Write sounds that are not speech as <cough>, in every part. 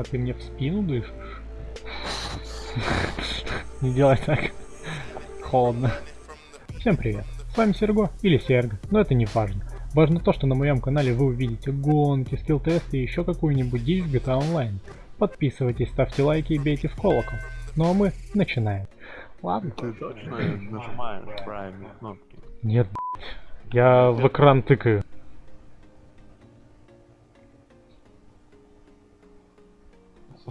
А ты мне в спину дышишь? Не делай так. Холодно. Всем привет. С вами Серго или Серго, но это не важно. Важно то, что на моем канале вы увидите гонки, скилл-тесты и еще какую-нибудь дичь в GTA Online. Подписывайтесь, ставьте лайки и бейте в колокол. Ну а мы начинаем. Ладно. Ты точно нажимаешь правильные кнопки? Нет. Я в экран тыкаю.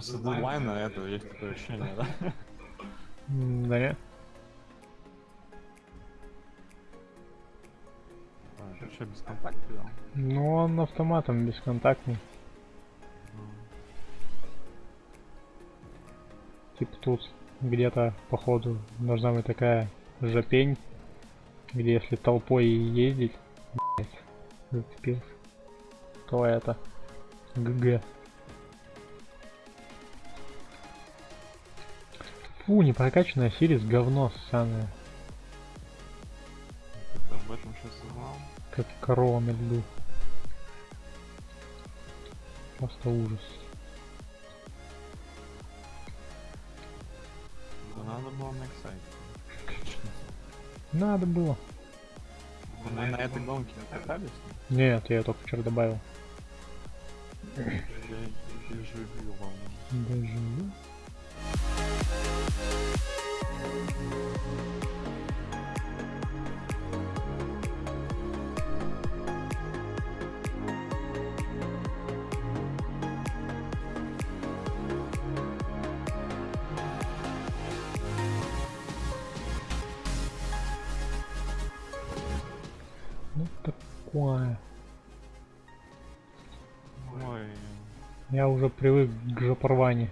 После дедлайна этого есть такое ощущение, да? Да нет. А, что, без контакта? Ну он автоматом бесконтактный. Типа тут где-то походу должна быть такая жопень, где если толпой ездить, блядь, зацепился, то это ГГ. Фу, непрокачанная Сирис говно ссаное, Ты об этом сейчас узнал? как корова на льду. Просто ужас. Да надо было на сайте. Надо было. Мы на этой гонке катались? Нет, я только вчера добавил. Я дежавю вам. Даже Ну такое. Ой, Я уже привык к жопорвани.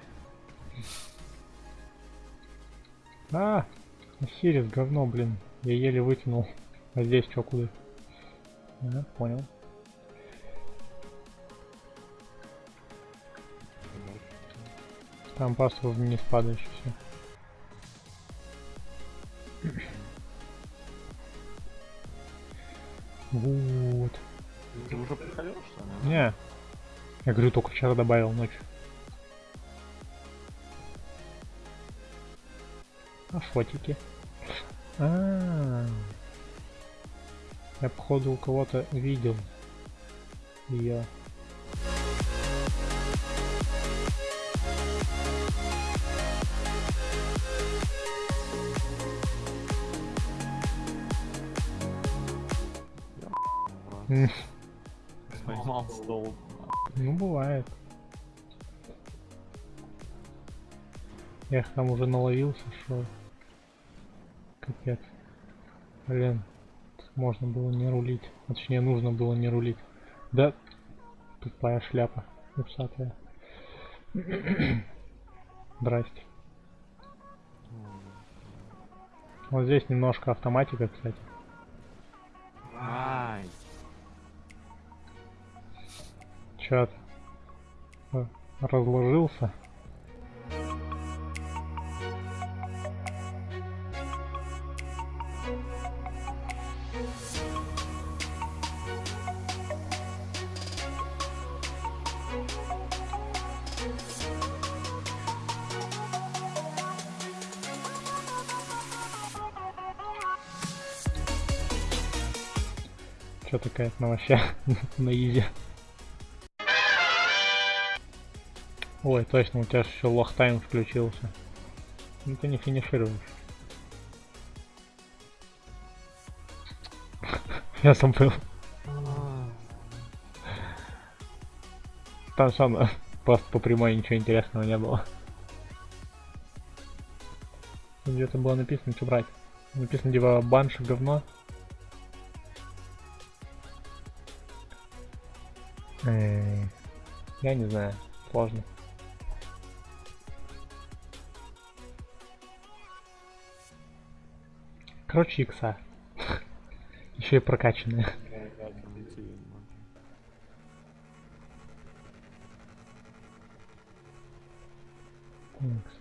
А, Сирис говно, блин. Я еле вытянул. А здесь что, куда? А, понял. Там просто вниз падаешь все. Вот. ты уже приходил, что ли? Не. Я говорю, только вчера добавил ночью. А фотики? А, -а, -а. Я походу у кого-то видел ее. М, Сломал стол. Ну бывает. Я их там уже наловился, что капец. Блин, можно было не рулить. Точнее, нужно было не рулить. Да, тупая шляпа, усатая. <coughs> Здрасте. Вот здесь немножко автоматика, кстати. Ай, Чат разложился. Что такая вообще на изи. Ой, точно, у тебя же еще лох тайм включился. Ну ты не финишируешь. <laughs> Я забыл. Там сам просто по прямой ничего интересного не было. Где-то было написано, что брать. Написано типа банши говно. Я не знаю, сложно. Короче, икса. <laughs> Еще и прокачанные.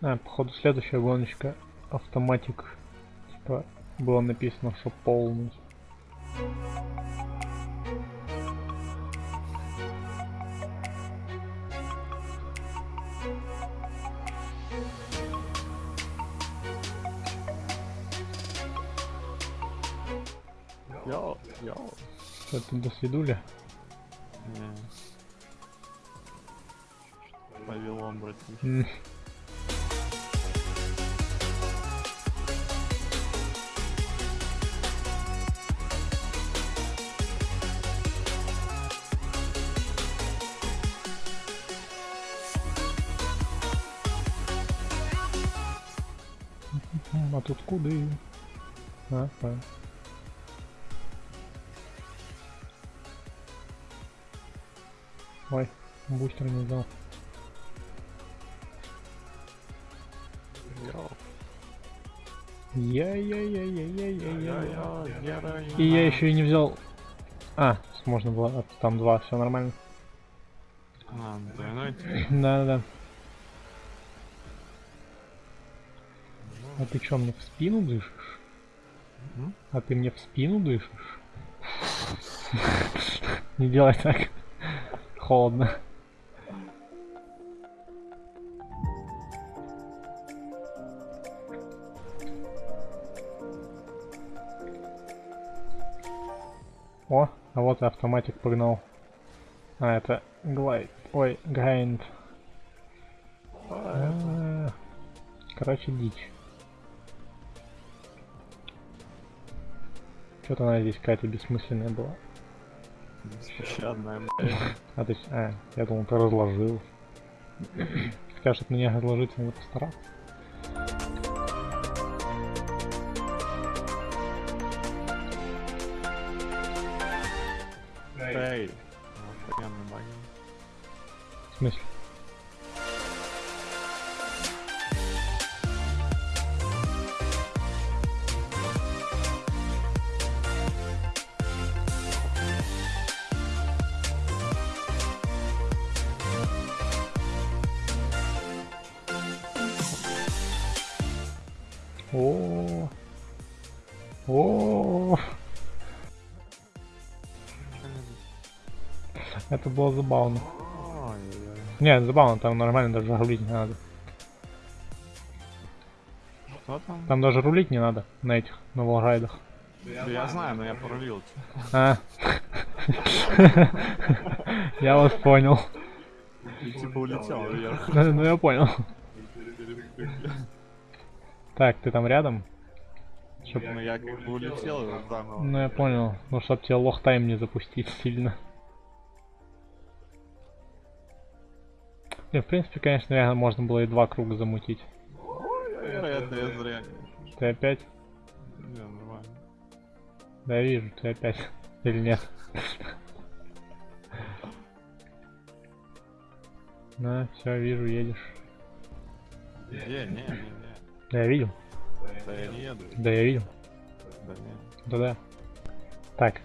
А, походу следующая гоночка автоматик. Типа было написано, что полный. Йоу, йоу. Это до свидуля. М. М, А тут куды? А, а. Ой, бустер не дал. Йоу. Я-я-я-я-я-я-я. Героина. И я еще и не взял... А, можно было, а, там два, все нормально. А, тип. Да-да-да. А ты чё, мне в спину дышишь? А ты мне в спину дышишь? Не делай так. Холодно. О, а вот и автоматик погнал. А, это глайд. Ой, грайнд. А, Короче, дичь. Что-то она здесь какая-то бессмысленная была. Беспощадная, блядь. А, есть, а, я думал, ты разложил. Хотя, чтобы меня разложиться, надо постараться. Эй. Баги. В смысле? О, о, это было забавно. Не, забавно, там нормально даже рулить не надо. Что там? Там даже рулить не надо на этих, на волрайдах. Да Я знаю, но я порулил. А. <laughs> Я вас понял. Типа улетел вверх. Ну ну, я понял. <laughs> Так, ты там рядом? Чтоб- Ну я как бы улетел вот заново. Ну я понял. Ну чтоб тебе лох тайм не запустить сильно. Не, в принципе, конечно, реально можно было и два круга замутить. Это я зря. Ты опять? Не, нормально. Да вижу, ты опять. Или нет? На, все, вижу, едешь. Не, не, не, не. Да я видел. Да я еду. Да я видел. Да-да. Так.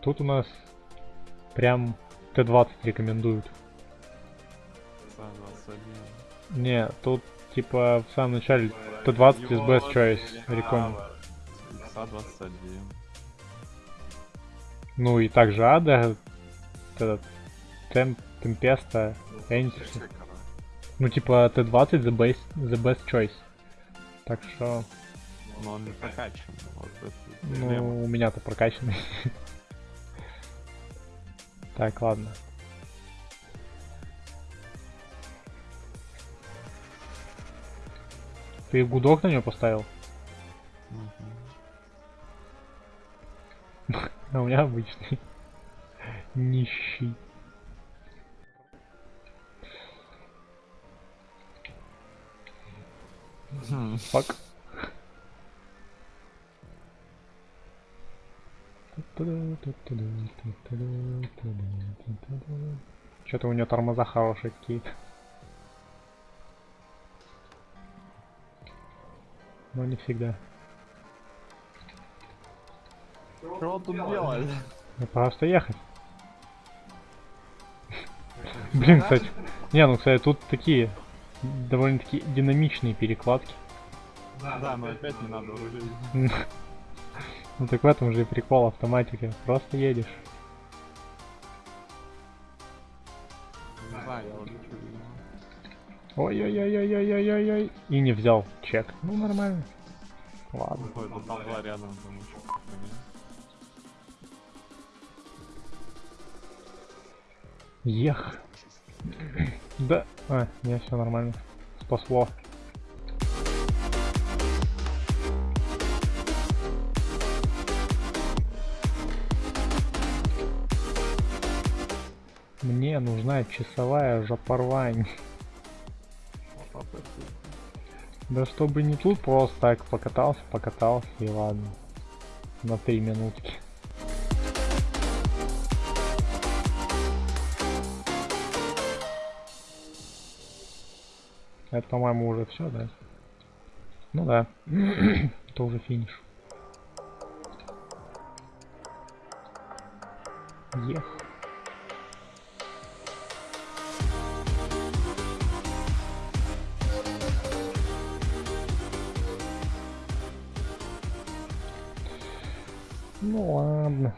Тут у нас прям Т-20 рекомендуют. Сам 21. Не, тут типа в самом начале Т-20 is best choice реком. ИСа 21. Ну и также Ада, этот Темп, Темпеста, Энтис. Ну типа Т-20 the best, the best choice. Так что, Но он не прокачан. Вот ну, у меня-то прокачанный. Так, ладно. Ты гудок на него поставил? <laughs> А у меня обычный. Нищий. Фак. Что-то у него тормоза хорошие какие-то. Но не всегда. Что он тут делает? Ну, просто ехать. Блин, кстати. Не, ну, кстати, тут такие довольно-таки динамичные перекладки. Да, но опять не надо рулить. <laughs> Ну так в этом же и прикол автоматики. Просто едешь. Не знаю, я улечу. видимо. Ой-ой-ой-ой-ой-ой-ой. И не взял чек. Ну, нормально. Ладно. Ой, там два рядом, там еще. Ех. Да. А, не, все нормально. Спасло. Мне нужна часовая жопорвань. Да чтобы не тут просто так покатался, покатался и ладно. На три минутки. Это, по-моему, уже все, да? Ну да. <clears throat> Это уже финиш. Ех. Ну ладно.